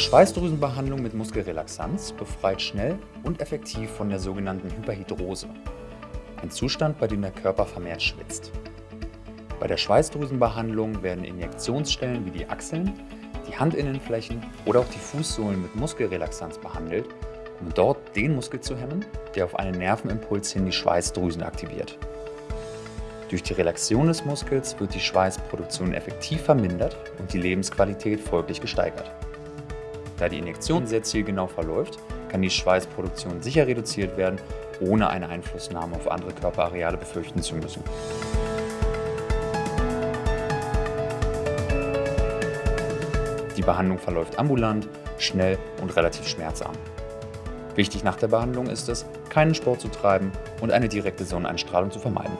Schweißdrüsenbehandlung mit Muskelrelaxanz befreit schnell und effektiv von der sogenannten Hyperhidrose, ein Zustand, bei dem der Körper vermehrt schwitzt. Bei der Schweißdrüsenbehandlung werden Injektionsstellen wie die Achseln, die Handinnenflächen oder auch die Fußsohlen mit Muskelrelaxanz behandelt, um dort den Muskel zu hemmen, der auf einen Nervenimpuls hin die Schweißdrüsen aktiviert. Durch die Relaxion des Muskels wird die Schweißproduktion effektiv vermindert und die Lebensqualität folglich gesteigert. Da die Injektion sehr zielgenau verläuft, kann die Schweißproduktion sicher reduziert werden, ohne eine Einflussnahme auf andere Körperareale befürchten zu müssen. Die Behandlung verläuft ambulant, schnell und relativ schmerzarm. Wichtig nach der Behandlung ist es, keinen Sport zu treiben und eine direkte Sonneneinstrahlung zu vermeiden.